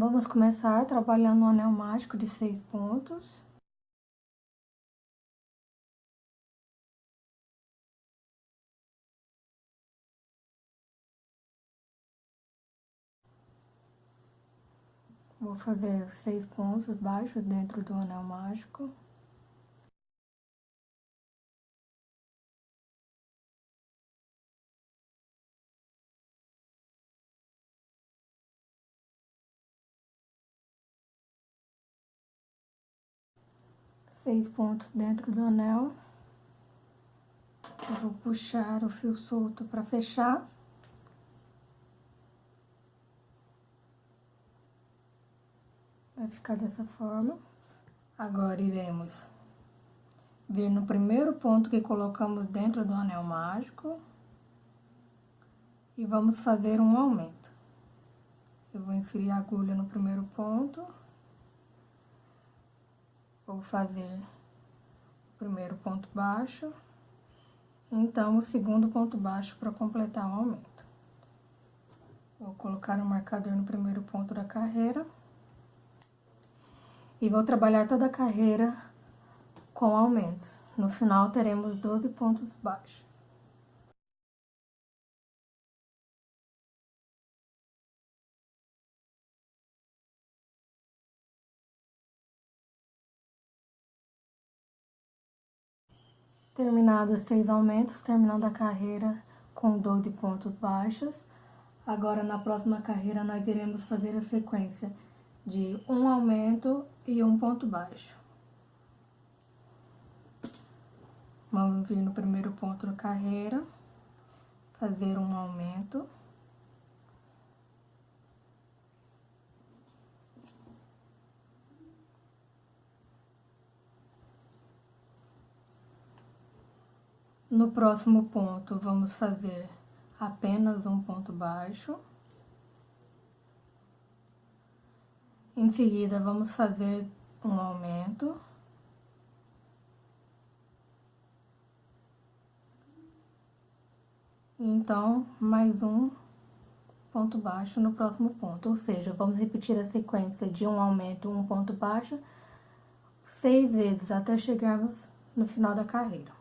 Vamos começar trabalhando um anel mágico de seis pontos. Vou fazer seis pontos baixos dentro do anel mágico. Seis pontos dentro do anel. Eu vou puxar o fio solto para fechar. Vai ficar dessa forma. Agora, iremos vir no primeiro ponto que colocamos dentro do anel mágico. E vamos fazer um aumento. Eu vou inserir a agulha no primeiro ponto. Vou fazer o primeiro ponto baixo. Então, o segundo ponto baixo para completar o aumento. Vou colocar o um marcador no primeiro ponto da carreira. E vou trabalhar toda a carreira com aumentos. No final, teremos 12 pontos baixos. Terminados os seis aumentos, terminando a carreira com 12 pontos baixos. Agora, na próxima carreira, nós iremos fazer a sequência de um aumento e um ponto baixo. Vamos vir no primeiro ponto da carreira, fazer um aumento. No próximo ponto, vamos fazer apenas um ponto baixo. Em seguida, vamos fazer um aumento. Então, mais um ponto baixo no próximo ponto. Ou seja, vamos repetir a sequência de um aumento, um ponto baixo, seis vezes até chegarmos no final da carreira.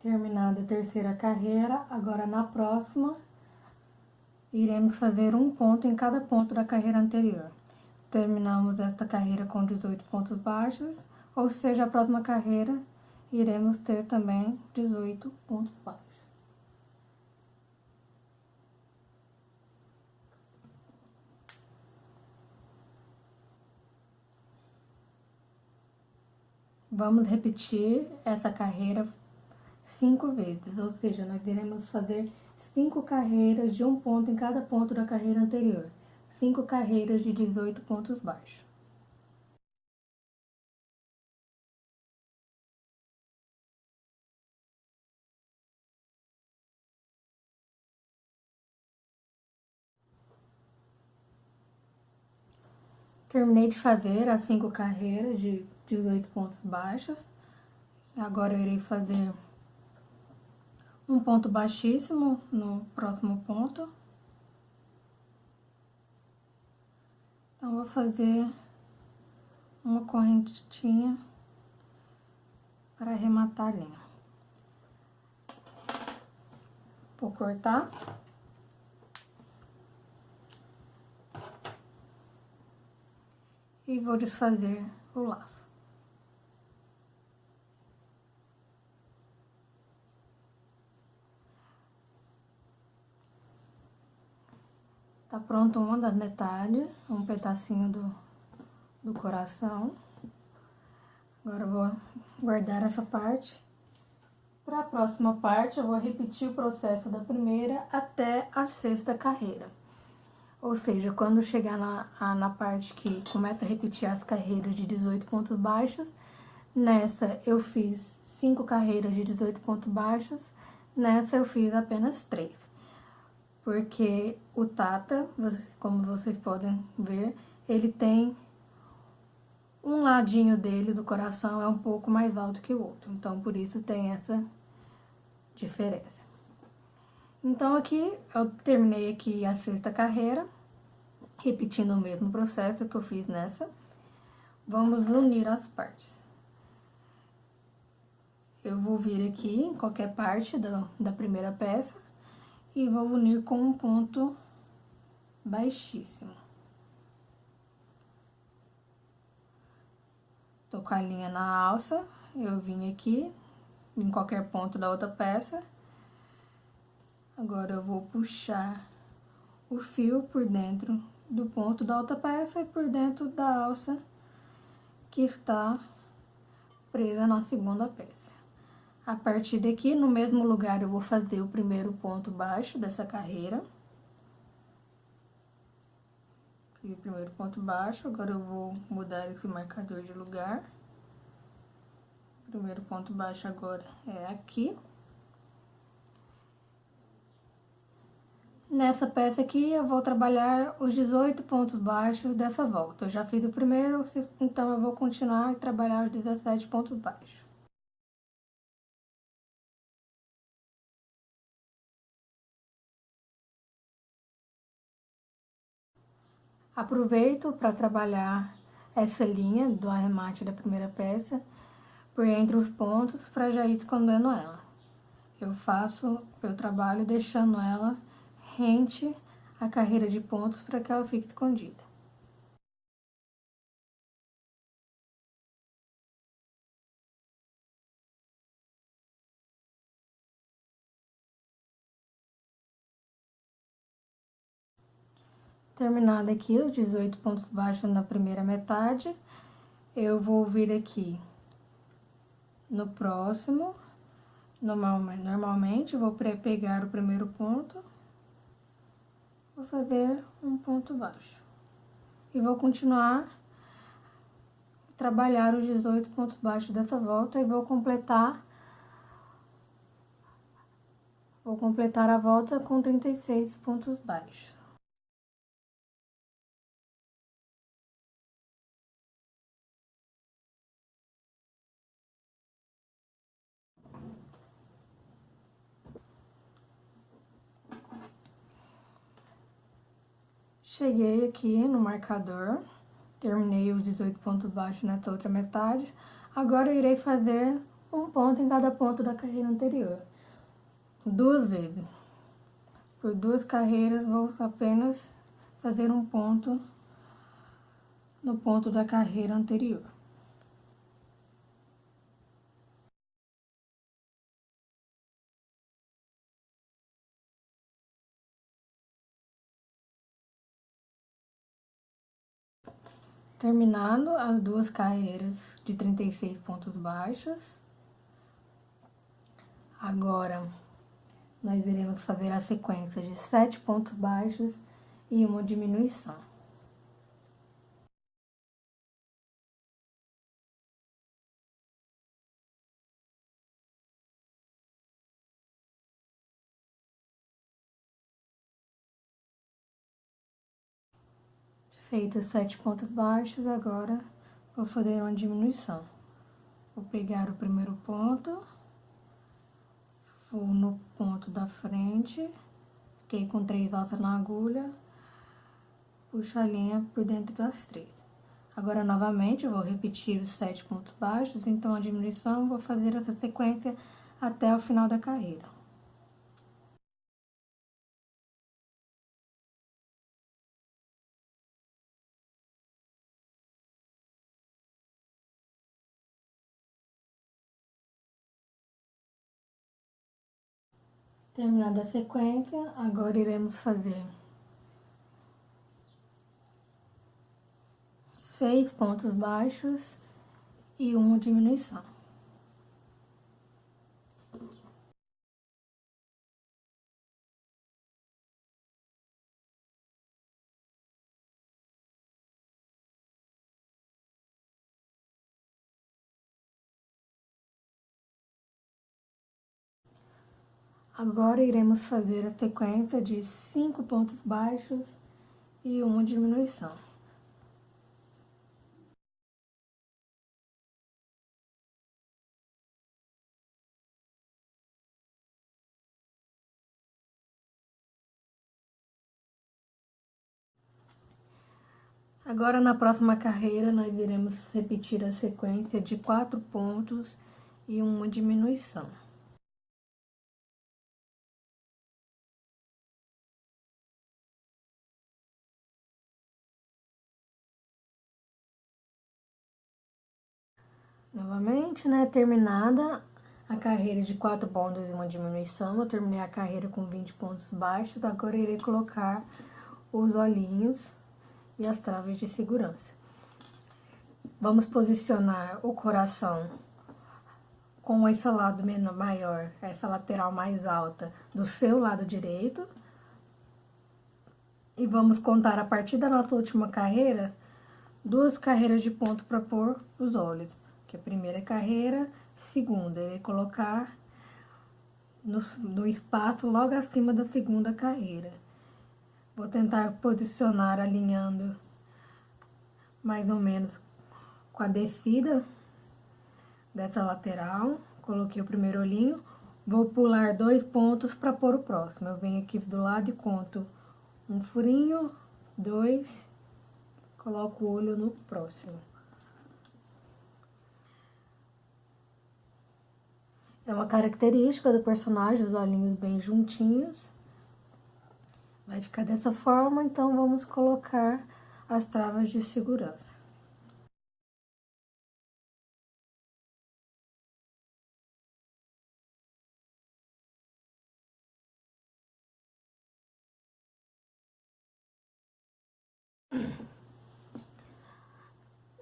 Terminada a terceira carreira, agora na próxima, iremos fazer um ponto em cada ponto da carreira anterior. Terminamos esta carreira com 18 pontos baixos, ou seja, a próxima carreira iremos ter também 18 pontos baixos. Vamos repetir essa carreira cinco vezes, ou seja, nós iremos fazer cinco carreiras de um ponto em cada ponto da carreira anterior. Cinco carreiras de 18 pontos baixos. Terminei de fazer as cinco carreiras de 18 pontos baixos. Agora eu irei fazer um ponto baixíssimo no próximo ponto. Então, vou fazer uma correntinha para arrematar a linha. Vou cortar. E vou desfazer o laço. Tá pronto uma das metades, um pedacinho do, do coração. Agora vou guardar essa parte. Para a próxima parte, eu vou repetir o processo da primeira até a sexta carreira. Ou seja, quando chegar na, na parte que começa a repetir as carreiras de 18 pontos baixos, nessa eu fiz 5 carreiras de 18 pontos baixos, nessa eu fiz apenas 3 porque o Tata, como vocês podem ver, ele tem um ladinho dele do coração é um pouco mais alto que o outro, então por isso tem essa diferença. Então aqui eu terminei aqui a sexta carreira, repetindo o mesmo processo que eu fiz nessa. Vamos unir as partes. Eu vou vir aqui em qualquer parte do, da primeira peça e vou unir com um ponto baixíssimo. Tô com a linha na alça, eu vim aqui em qualquer ponto da outra peça. Agora eu vou puxar o fio por dentro do ponto da outra peça e por dentro da alça que está presa na segunda peça. A partir daqui, no mesmo lugar, eu vou fazer o primeiro ponto baixo dessa carreira. O primeiro ponto baixo, agora eu vou mudar esse marcador de lugar. Primeiro ponto baixo agora é aqui. Nessa peça aqui, eu vou trabalhar os 18 pontos baixos dessa volta. Eu já fiz o primeiro, então eu vou continuar e trabalhar os 17 pontos baixos. Aproveito para trabalhar essa linha do arremate da primeira peça por entre os pontos para já ir escondendo ela. Eu faço, eu trabalho deixando ela rente a carreira de pontos para que ela fique escondida. Terminado aqui os 18 pontos baixos na primeira metade, eu vou vir aqui no próximo, normalmente, vou pegar o primeiro ponto, vou fazer um ponto baixo. E vou continuar trabalhar os 18 pontos baixos dessa volta e vou completar vou completar a volta com 36 pontos baixos. Cheguei aqui no marcador, terminei os 18 pontos baixos nessa outra metade. Agora eu irei fazer um ponto em cada ponto da carreira anterior. Duas vezes. Por duas carreiras, vou apenas fazer um ponto no ponto da carreira anterior. Terminando as duas carreiras de 36 pontos baixos. Agora, nós iremos fazer a sequência de 7 pontos baixos e uma diminuição. Feitos sete pontos baixos, agora vou fazer uma diminuição. Vou pegar o primeiro ponto, vou no ponto da frente, fiquei com três alças na agulha, puxo a linha por dentro das três. Agora, novamente, vou repetir os sete pontos baixos, então a diminuição, vou fazer essa sequência até o final da carreira. Terminada a sequência, agora iremos fazer seis pontos baixos e uma diminuição. Agora iremos fazer a sequência de cinco pontos baixos e uma diminuição. Agora, na próxima carreira, nós iremos repetir a sequência de quatro pontos e uma diminuição. Novamente, né, terminada a carreira de quatro pontos e uma diminuição, eu terminei a carreira com 20 pontos baixos, agora irei colocar os olhinhos e as traves de segurança. Vamos posicionar o coração com esse lado menor, maior, essa lateral mais alta do seu lado direito. E vamos contar a partir da nossa última carreira, duas carreiras de ponto para pôr os olhos. Que a primeira carreira, segunda, ele colocar no, no espaço logo acima da segunda carreira. Vou tentar posicionar alinhando mais ou menos com a descida dessa lateral. Coloquei o primeiro olhinho. Vou pular dois pontos para pôr o próximo. Eu venho aqui do lado e conto um furinho, dois, coloco o olho no próximo. É uma característica do personagem, os olhinhos bem juntinhos. Vai ficar dessa forma, então vamos colocar as travas de segurança.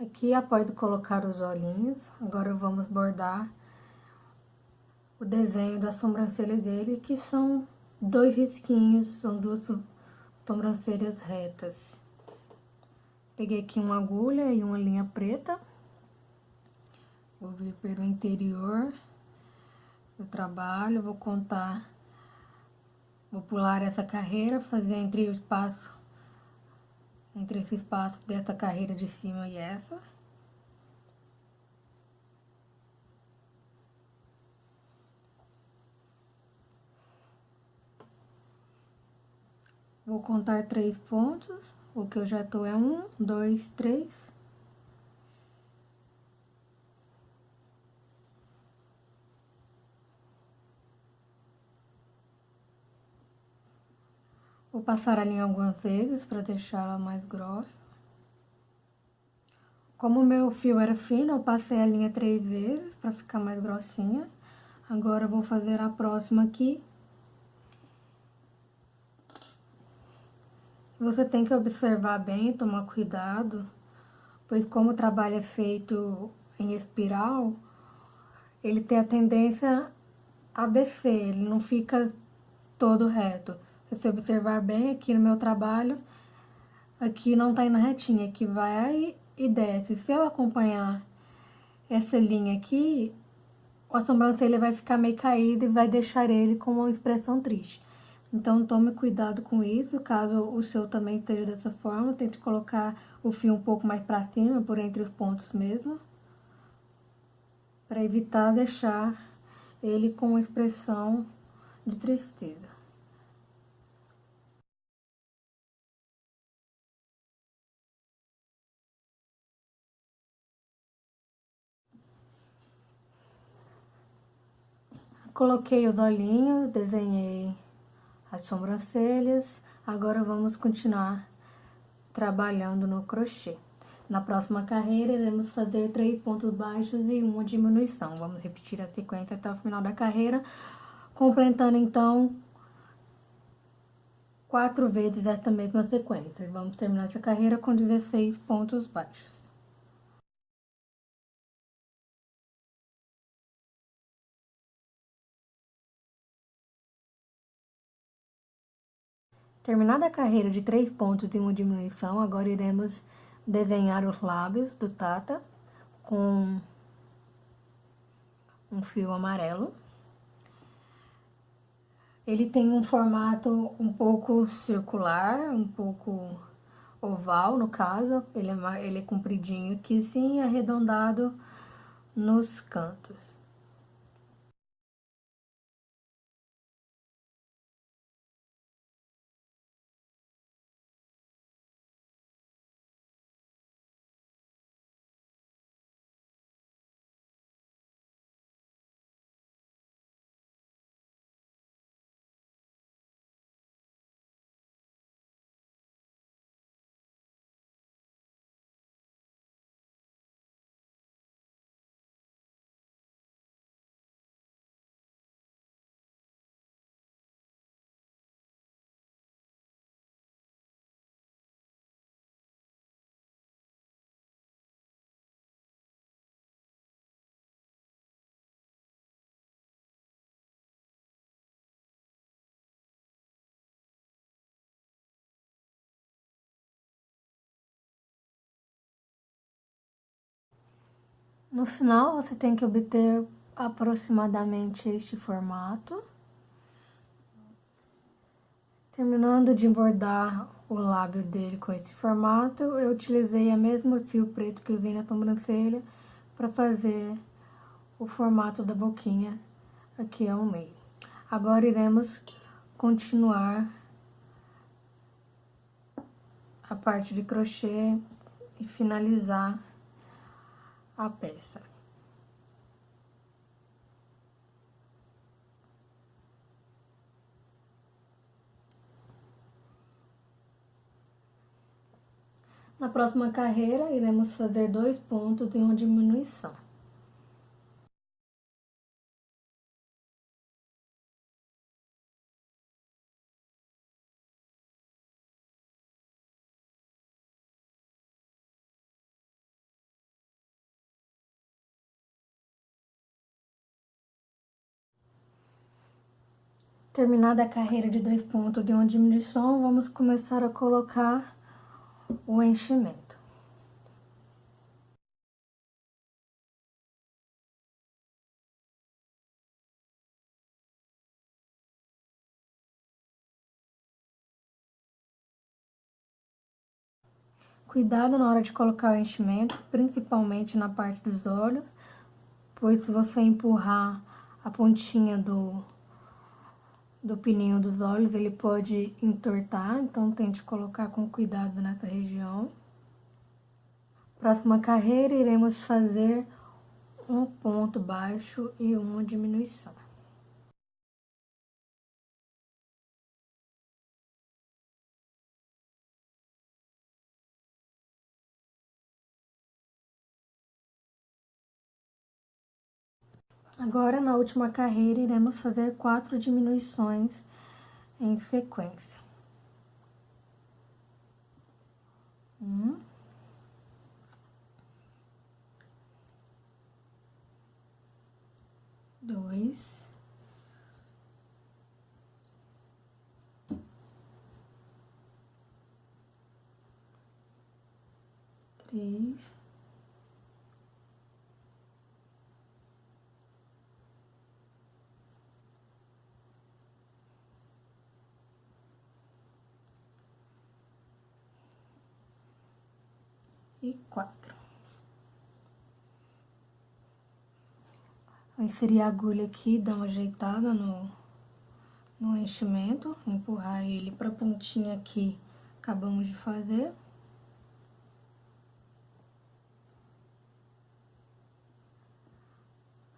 Aqui, após colocar os olhinhos, agora vamos bordar o desenho da sobrancelha dele, que são dois risquinhos, são duas sobrancelhas retas. Peguei aqui uma agulha e uma linha preta. Vou vir pelo interior do trabalho, vou contar, vou pular essa carreira, fazer entre o espaço, entre esse espaço dessa carreira de cima e essa. Vou contar três pontos, o que eu já tô é um, dois, três. Vou passar a linha algumas vezes para deixar ela mais grossa. Como meu fio era fino, eu passei a linha três vezes para ficar mais grossinha. Agora, eu vou fazer a próxima aqui Você tem que observar bem, tomar cuidado, pois como o trabalho é feito em espiral, ele tem a tendência a descer, ele não fica todo reto. Se você observar bem aqui no meu trabalho, aqui não tá indo retinha, aqui vai e desce. Se eu acompanhar essa linha aqui, a sobrancelha vai ficar meio caída e vai deixar ele com uma expressão triste. Então, tome cuidado com isso, caso o seu também esteja dessa forma, tente colocar o fio um pouco mais para cima, por entre os pontos mesmo, para evitar deixar ele com expressão de tristeza. Coloquei os olhinhos, desenhei as sobrancelhas. Agora vamos continuar trabalhando no crochê. Na próxima carreira, iremos fazer três pontos baixos e uma diminuição. Vamos repetir a sequência até o final da carreira, completando, então, quatro vezes essa mesma sequência. Vamos terminar essa carreira com 16 pontos baixos. Terminada a carreira de três pontos e uma diminuição, agora iremos desenhar os lábios do Tata com um fio amarelo. Ele tem um formato um pouco circular, um pouco oval, no caso. Ele é, ele é compridinho aqui, sim, arredondado nos cantos. No final, você tem que obter aproximadamente este formato. Terminando de bordar o lábio dele com esse formato, eu utilizei a mesmo fio preto que usei na sobrancelha para fazer o formato da boquinha aqui ao meio. Agora, iremos continuar a parte de crochê e finalizar a peça. Na próxima carreira, iremos fazer dois pontos em uma diminuição. Terminada a carreira de dois pontos de uma diminuição, vamos começar a colocar o enchimento. Cuidado na hora de colocar o enchimento, principalmente na parte dos olhos, pois se você empurrar a pontinha do, do pininho dos olhos, ele pode entortar, então tente colocar com cuidado nessa região. Próxima carreira, iremos fazer um ponto baixo e uma diminuição. Agora, na última carreira, iremos fazer quatro diminuições em sequência. Um. Dois. Três. E quatro. Vou inserir a agulha aqui, dar uma ajeitada no, no enchimento, empurrar ele pra pontinha que acabamos de fazer.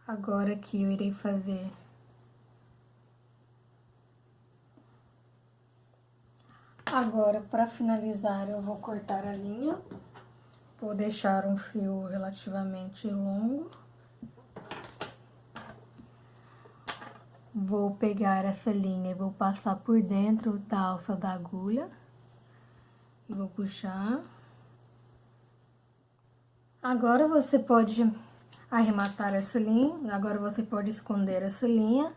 Agora aqui eu irei fazer Agora, para finalizar, eu vou cortar a linha. Vou deixar um fio relativamente longo. Vou pegar essa linha e vou passar por dentro da alça da agulha. E vou puxar. Agora você pode arrematar essa linha, agora você pode esconder essa linha.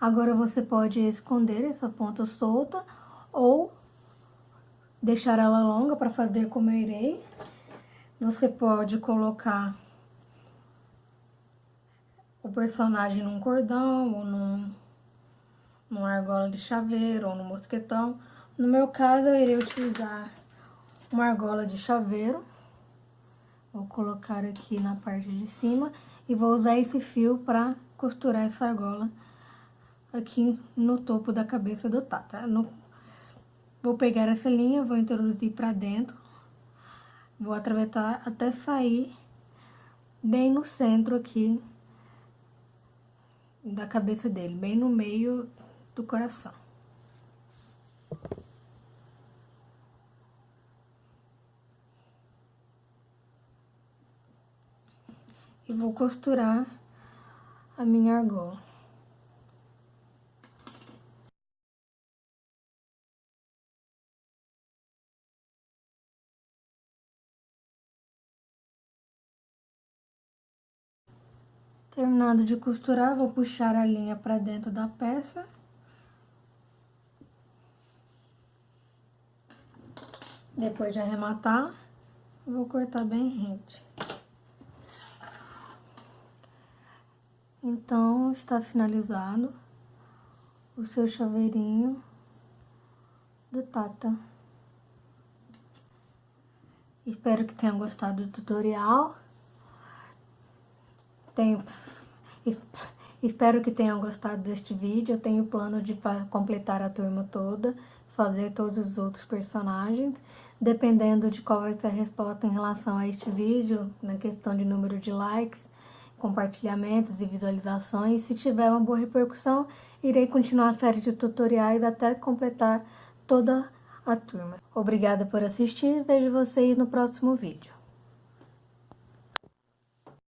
Agora você pode esconder essa ponta solta ou deixar ela longa para fazer como eu irei. Você pode colocar o personagem num cordão ou num, numa argola de chaveiro ou no mosquetão. No meu caso, eu irei utilizar uma argola de chaveiro. Vou colocar aqui na parte de cima e vou usar esse fio para costurar essa argola aqui no topo da cabeça do Tata. No... Vou pegar essa linha, vou introduzir para dentro, vou atravessar até sair bem no centro aqui da cabeça dele, bem no meio do coração. E vou costurar a minha argola. Terminado de costurar, vou puxar a linha para dentro da peça. Depois de arrematar, vou cortar bem rente. Então, está finalizado o seu chaveirinho do Tata. Espero que tenham gostado do tutorial. Tenho, espero que tenham gostado deste vídeo. Eu tenho plano de completar a turma toda, fazer todos os outros personagens. Dependendo de qual vai ser a resposta em relação a este vídeo, na questão de número de likes, compartilhamentos e visualizações. Se tiver uma boa repercussão, irei continuar a série de tutoriais até completar toda a turma. Obrigada por assistir, vejo vocês no próximo vídeo.